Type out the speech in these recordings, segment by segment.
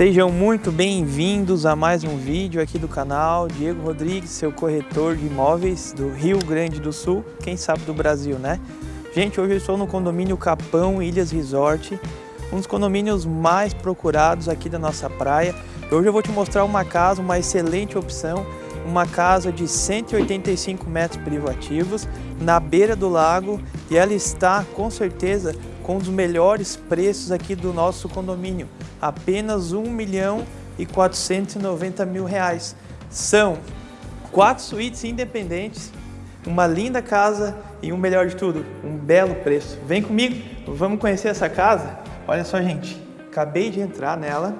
Sejam muito bem-vindos a mais um vídeo aqui do canal Diego Rodrigues, seu corretor de imóveis do Rio Grande do Sul, quem sabe do Brasil, né? Gente, hoje eu estou no condomínio Capão Ilhas Resort, um dos condomínios mais procurados aqui da nossa praia. Hoje eu vou te mostrar uma casa, uma excelente opção, uma casa de 185 metros privativos na beira do lago e ela está com certeza com um dos melhores preços aqui do nosso condomínio, apenas 1 milhão e 490 mil reais. São quatro suítes independentes, uma linda casa e o um melhor de tudo, um belo preço. Vem comigo, vamos conhecer essa casa? Olha só, gente, acabei de entrar nela,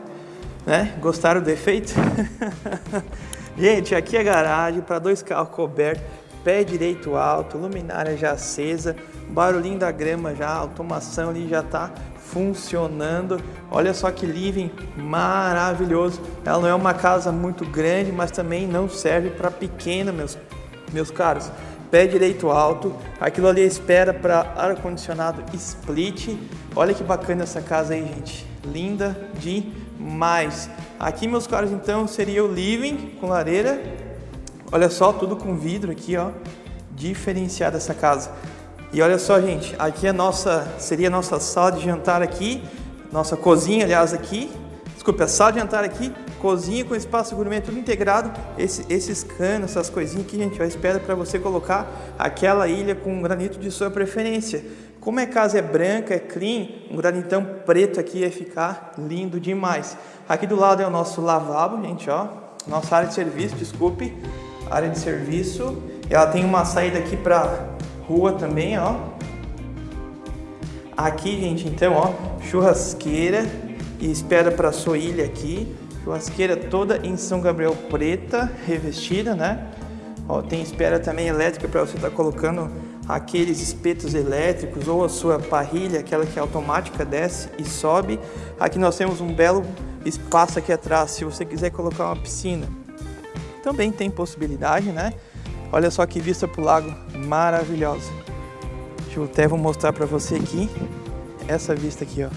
né? Gostaram do efeito? gente, aqui é garagem para dois carros cobertos, pé direito alto, luminária já acesa, barulhinho da grama já, automação ali já está funcionando. Olha só que living maravilhoso. Ela não é uma casa muito grande, mas também não serve para pequena, meus, meus caros. Pé direito alto, aquilo ali espera para ar-condicionado split. Olha que bacana essa casa aí, gente. Linda demais. Aqui, meus caros, então, seria o living com lareira. Olha só, tudo com vidro aqui, ó. Diferenciada essa casa. E olha só, gente, aqui é nossa, seria a nossa sala de jantar aqui, nossa cozinha, aliás, aqui. Desculpa, a sala de jantar aqui, cozinha com espaço gourmet tudo integrado. Esse, esses canos, essas coisinhas aqui, gente, eu espero para você colocar aquela ilha com granito de sua preferência. Como a casa é branca, é clean, um granitão preto aqui ia ficar lindo demais. Aqui do lado é o nosso lavabo, gente, ó. Nossa área de serviço, desculpe. Área de serviço. Ela tem uma saída aqui para rua também, ó. Aqui, gente, então, ó, churrasqueira e espera para sua ilha aqui. Churrasqueira toda em São Gabriel preta, revestida, né? Ó, tem espera também elétrica para você estar tá colocando aqueles espetos elétricos ou a sua parrilha, aquela que é automática, desce e sobe. Aqui nós temos um belo espaço aqui atrás, se você quiser colocar uma piscina. Também tem possibilidade, né? Olha só que vista para o lago maravilhosa. Eu até vou mostrar para você aqui essa vista aqui, ó.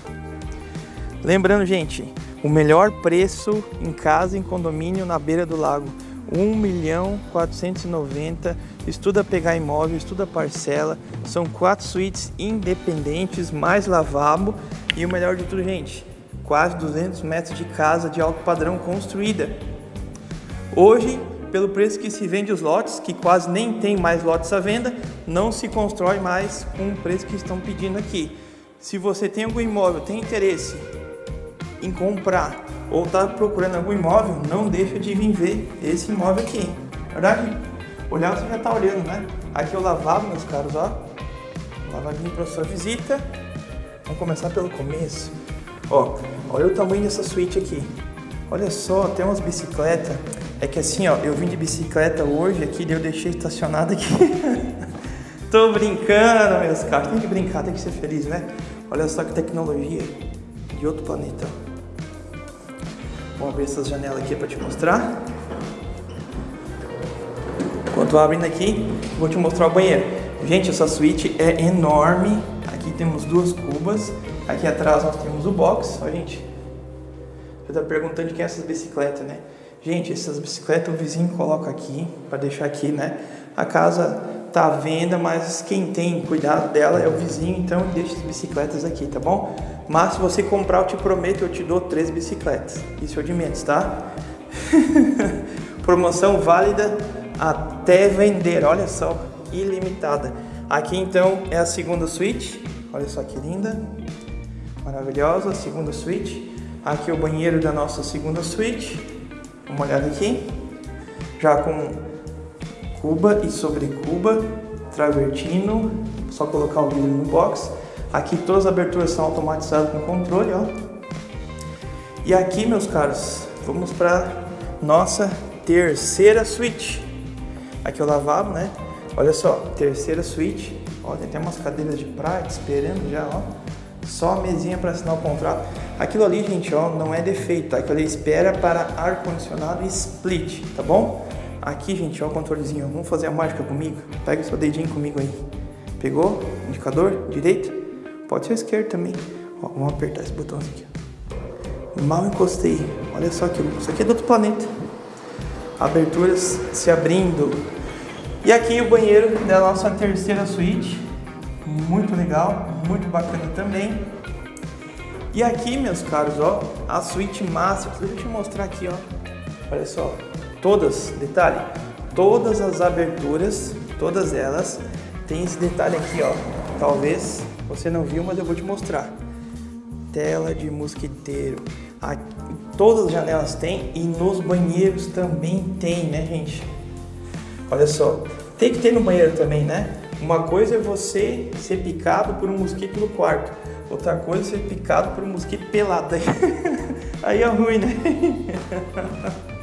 Lembrando, gente, o melhor preço em casa em condomínio na beira do lago, 1 milhão 490. Estuda pegar imóvel, estuda parcela. São quatro suítes independentes, mais lavabo e o melhor de tudo, gente, quase 200 metros de casa de alto padrão construída. Hoje pelo preço que se vende os lotes, que quase nem tem mais lotes à venda, não se constrói mais com o preço que estão pedindo aqui. Se você tem algum imóvel, tem interesse em comprar ou está procurando algum imóvel, não deixa de vir ver esse imóvel aqui. Verdade? Olhar você já está olhando, né? Aqui é o lavabo, meus caros, ó. Lavadinho para sua visita. Vamos começar pelo começo. Ó, olha o tamanho dessa suíte aqui. Olha só, tem umas bicicletas é que assim, ó, eu vim de bicicleta hoje aqui, eu deixei estacionado aqui. Tô brincando, meus caras. Tem que brincar, tem que ser feliz, né? Olha só que tecnologia de outro planeta. Vou abrir essas janelas aqui para te mostrar. Enquanto abrindo aqui, vou te mostrar o banheiro. Gente, essa suíte é enorme. Aqui temos duas cubas. Aqui atrás nós temos o box. Ó, gente. Você tá perguntando de quem é essas bicicletas, né? Gente, essas bicicletas o vizinho coloca aqui, para deixar aqui, né? A casa tá à venda, mas quem tem cuidado dela é o vizinho, então deixa as bicicletas aqui, tá bom? Mas se você comprar, eu te prometo, eu te dou três bicicletas. Isso é de menos, tá? Promoção válida até vender, olha só, ilimitada. Aqui então é a segunda suíte, olha só que linda, maravilhosa, segunda suíte. Aqui é o banheiro da nossa segunda suíte uma olhada aqui, já com cuba e sobre cuba, travertino, só colocar o vidro no box. Aqui todas as aberturas são automatizadas com controle, ó. E aqui, meus caros, vamos para nossa terceira suíte. Aqui é o lavabo, né? Olha só, terceira suíte. Ó, tem até umas cadeiras de praia esperando já, ó. Só a mesinha para assinar o contrato. Aquilo ali, gente, ó, não é defeito, tá? Aquilo ali espera para ar-condicionado split, tá bom? Aqui, gente, ó, o controlezinho. Vamos fazer a mágica comigo? Pega o seu dedinho comigo aí. Pegou? Indicador? Direito? Pode ser esquerdo também. Ó, vamos apertar esse botão aqui. mal encostei. Olha só aquilo. Isso aqui é do outro planeta. Aberturas se abrindo. E aqui o banheiro da nossa terceira suíte. Muito legal, muito bacana também. E aqui, meus caros, ó, a suíte máxima. Deixa eu te mostrar aqui, ó. Olha só. Todas, detalhe, todas as aberturas, todas elas, tem esse detalhe aqui, ó. Talvez você não viu, mas eu vou te mostrar. Tela de mosquiteiro. Aqui, todas as janelas tem e nos banheiros também tem, né, gente? Olha só. Tem que ter no banheiro também, né? Uma coisa é você ser picado por um mosquito no quarto. Outra coisa é ser picado por um mosquito pelado. Aí é ruim, né?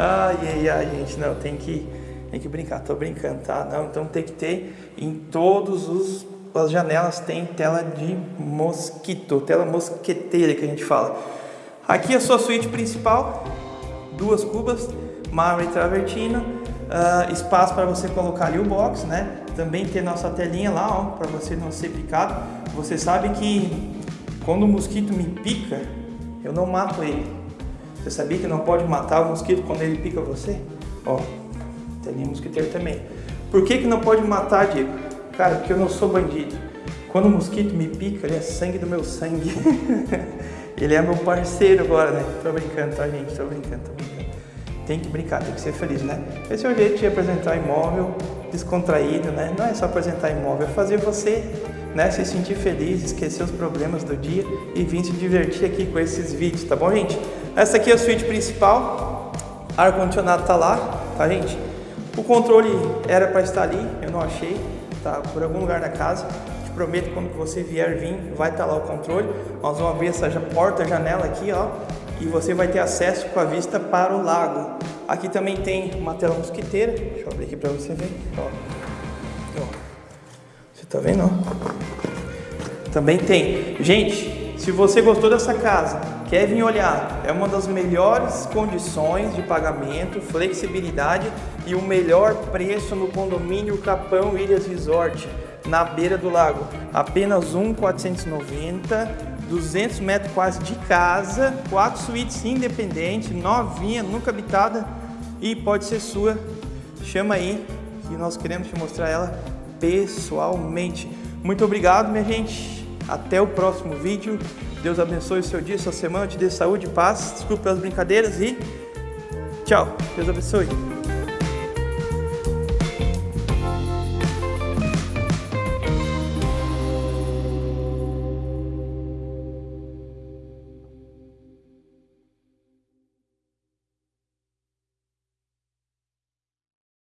Ai, ai, ai, gente, não, tem que, tem que brincar, tô brincando, tá? Não, então tem que ter em todos os as janelas tem tela de mosquito, tela mosqueteira que a gente fala. Aqui a sua suíte principal, duas cubas, mármore travertino, uh, espaço para você colocar ali o box, né? Também tem nossa telinha lá, ó, para você não ser picado. Você sabe que quando o mosquito me pica, eu não mato ele. Você sabia que não pode matar o mosquito quando ele pica você? Ó, telinha mosquiteiro também. Por que que não pode matar, Diego? Cara, porque eu não sou bandido. Quando o mosquito me pica, ele é sangue do meu sangue. ele é meu parceiro agora, né? Tô brincando, tá, gente? Tô brincando, tô brincando. Tem que brincar, tem que ser feliz, né? Esse é o jeito de apresentar imóvel descontraído, né? Não é só apresentar imóvel, é fazer você né, se sentir feliz, esquecer os problemas do dia e vir se divertir aqui com esses vídeos, tá bom, gente? Essa aqui é a suíte principal, ar-condicionado tá lá, tá, gente? O controle era para estar ali, eu não achei, tá por algum lugar da casa. Te prometo quando você vier vir, vai estar tá lá o controle. Nós vamos abrir essa porta, janela aqui, ó, e você vai ter acesso com a vista para o lago. Aqui também tem uma tela mosquiteira, deixa eu abrir aqui para você ver, ó. Você tá vendo, ó? Também tem. Gente, se você gostou dessa casa, quer vir olhar, é uma das melhores condições de pagamento, flexibilidade e o melhor preço no condomínio Capão Ilhas Resort, na beira do lago. Apenas 1,490 200 metros quase de casa, quatro suítes independentes, novinha, nunca habitada e pode ser sua. Chama aí que nós queremos te mostrar ela pessoalmente. Muito obrigado, minha gente. Até o próximo vídeo. Deus abençoe o seu dia, sua semana, te dê saúde e paz. Desculpe pelas brincadeiras e tchau. Deus abençoe.